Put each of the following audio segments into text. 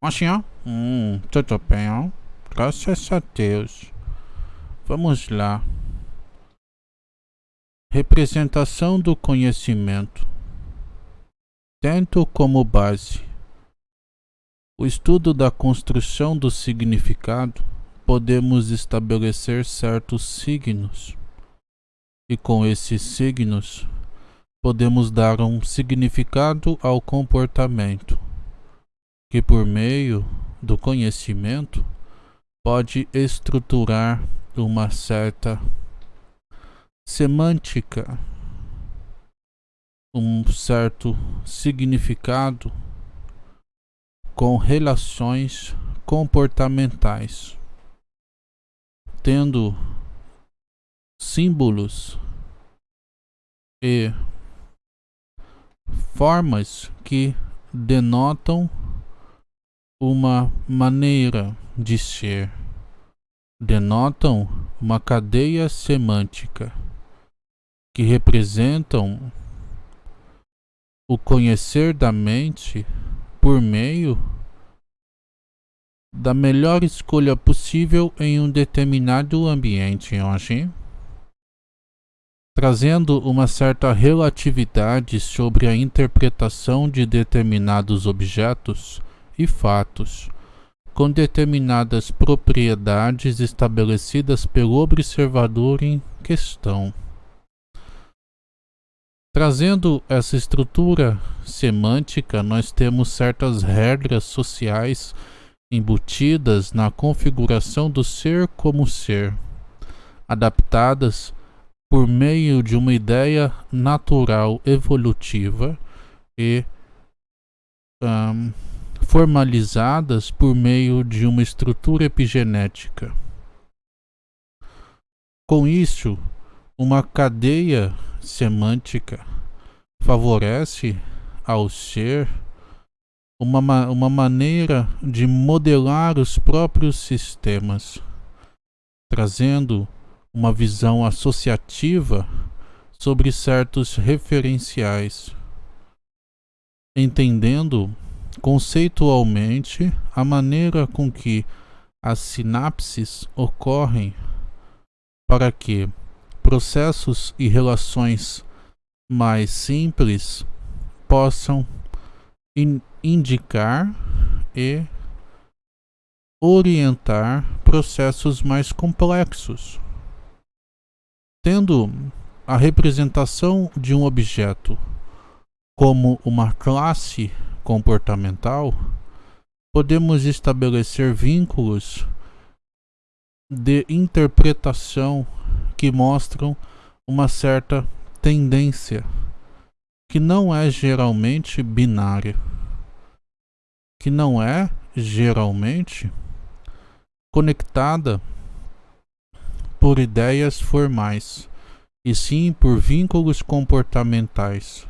Assim, ó. Hum, tudo bem, ó. Graças a Deus. Vamos lá. Representação do conhecimento. Tendo como base o estudo da construção do significado, podemos estabelecer certos signos. E com esses signos, podemos dar um significado ao comportamento que por meio do conhecimento pode estruturar uma certa semântica, um certo significado com relações comportamentais, tendo símbolos e formas que denotam uma maneira de ser, denotam uma cadeia semântica que representam o conhecer da mente por meio da melhor escolha possível em um determinado ambiente hoje, trazendo uma certa relatividade sobre a interpretação de determinados objetos e fatos, com determinadas propriedades estabelecidas pelo observador em questão. Trazendo essa estrutura semântica, nós temos certas regras sociais embutidas na configuração do ser como ser, adaptadas por meio de uma ideia natural evolutiva e um, formalizadas por meio de uma estrutura epigenética. Com isso, uma cadeia semântica favorece ao ser uma, uma maneira de modelar os próprios sistemas, trazendo uma visão associativa sobre certos referenciais, entendendo conceitualmente a maneira com que as sinapses ocorrem para que processos e relações mais simples possam in indicar e orientar processos mais complexos. Tendo a representação de um objeto como uma classe comportamental, podemos estabelecer vínculos de interpretação que mostram uma certa tendência que não é geralmente binária, que não é geralmente conectada por ideias formais, e sim por vínculos comportamentais.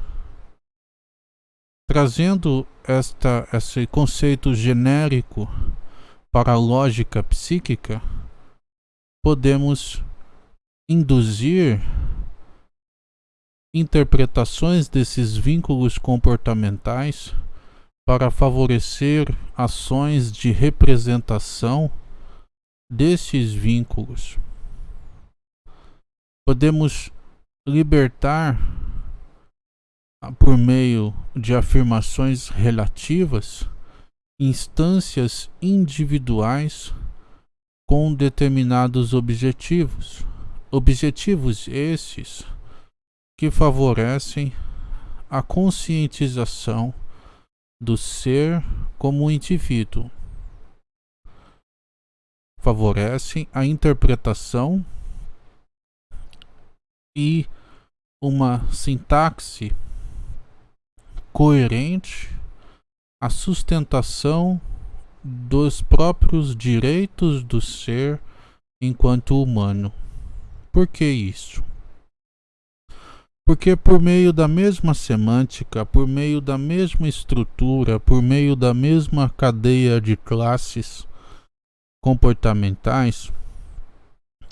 Trazendo esta, esse conceito genérico para a lógica psíquica, podemos induzir interpretações desses vínculos comportamentais para favorecer ações de representação desses vínculos. Podemos libertar por meio de afirmações relativas, instâncias individuais com determinados objetivos. Objetivos esses que favorecem a conscientização do ser como indivíduo. Favorecem a interpretação e uma sintaxe coerente a sustentação dos próprios direitos do ser enquanto humano. Por que isso? Porque por meio da mesma semântica, por meio da mesma estrutura, por meio da mesma cadeia de classes comportamentais,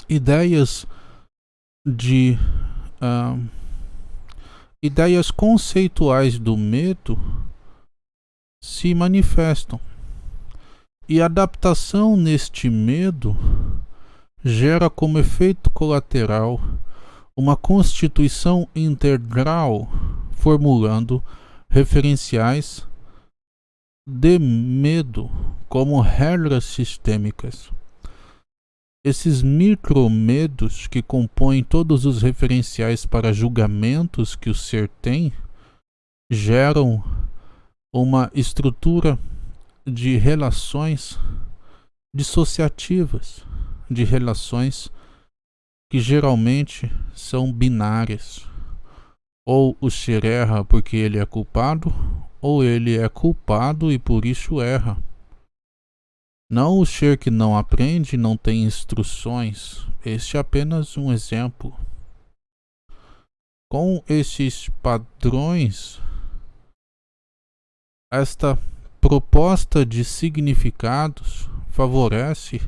ideias de uh, ideias conceituais do medo se manifestam. E adaptação neste medo gera como efeito colateral uma constituição integral formulando referenciais de medo como regras sistêmicas. Esses micromedos que compõem todos os referenciais para julgamentos que o ser tem geram uma estrutura de relações dissociativas, de relações que geralmente são binárias. Ou o ser erra porque ele é culpado, ou ele é culpado e por isso erra. Não o ser que não aprende, não tem instruções. Este é apenas um exemplo. Com esses padrões, esta proposta de significados favorece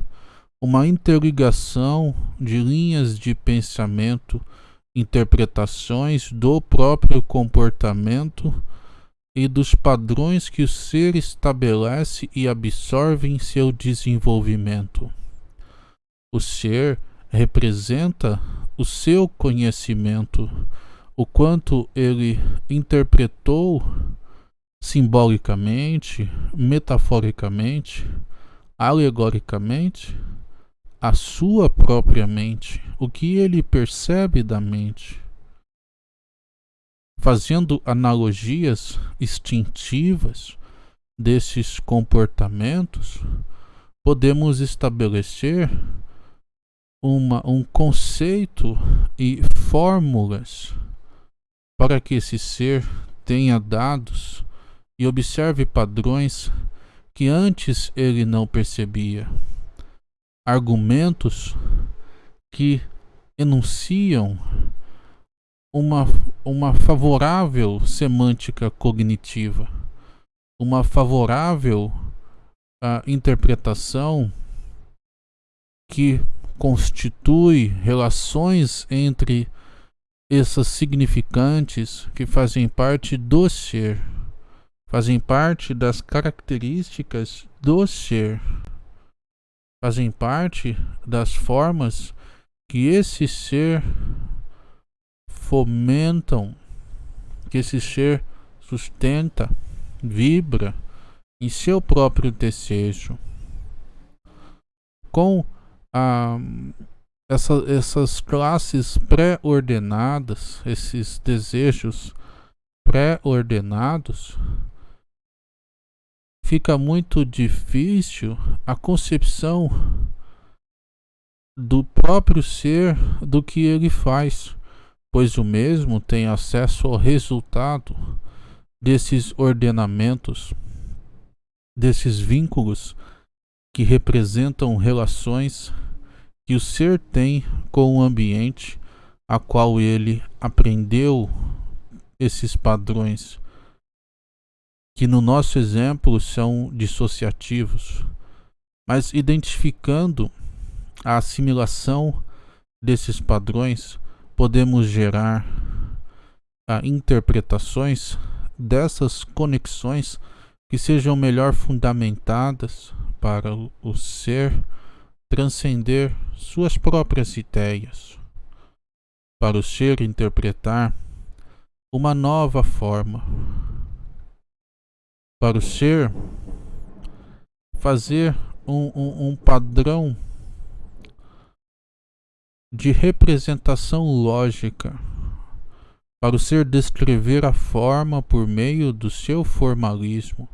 uma interligação de linhas de pensamento, interpretações do próprio comportamento e dos padrões que o ser estabelece e absorve em seu desenvolvimento. O ser representa o seu conhecimento, o quanto ele interpretou simbolicamente, metaforicamente, alegoricamente, a sua própria mente, o que ele percebe da mente fazendo analogias instintivas desses comportamentos, podemos estabelecer uma, um conceito e fórmulas para que esse ser tenha dados e observe padrões que antes ele não percebia. Argumentos que enunciam uma, uma favorável semântica cognitiva, uma favorável uh, interpretação que constitui relações entre essas significantes que fazem parte do ser, fazem parte das características do ser, fazem parte das formas que esse ser fomentam, que esse ser sustenta, vibra em seu próprio desejo. Com a, essa, essas classes pré-ordenadas, esses desejos pré-ordenados, fica muito difícil a concepção do próprio ser do que ele faz pois o mesmo tem acesso ao resultado desses ordenamentos, desses vínculos que representam relações que o ser tem com o ambiente a qual ele aprendeu esses padrões, que no nosso exemplo são dissociativos, mas identificando a assimilação desses padrões, podemos gerar ah, interpretações dessas conexões que sejam melhor fundamentadas para o, ser transcender suas próprias ideias, para o ser interpretar uma nova forma, para o ser fazer um, um, um padrão de representação lógica, para o ser descrever a forma por meio do seu formalismo,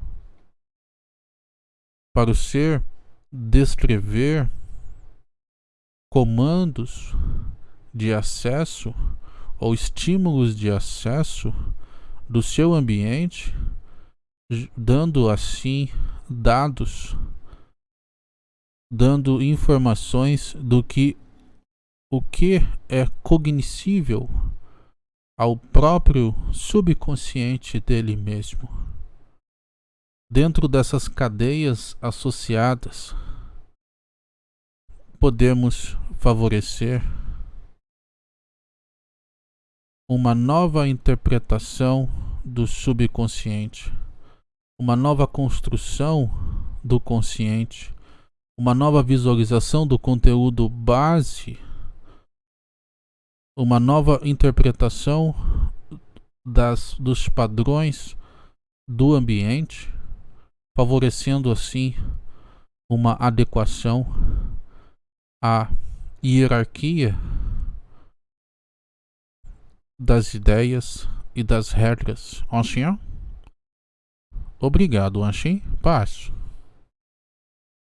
para o ser descrever comandos de acesso ou estímulos de acesso do seu ambiente, dando assim dados, dando informações do que o que é cognoscível ao próprio subconsciente dele mesmo. Dentro dessas cadeias associadas, podemos favorecer uma nova interpretação do subconsciente, uma nova construção do consciente, uma nova visualização do conteúdo base, uma nova interpretação das, dos padrões do ambiente, favorecendo assim uma adequação à hierarquia das ideias e das regras. Ancien? Obrigado, Anshin. Paz.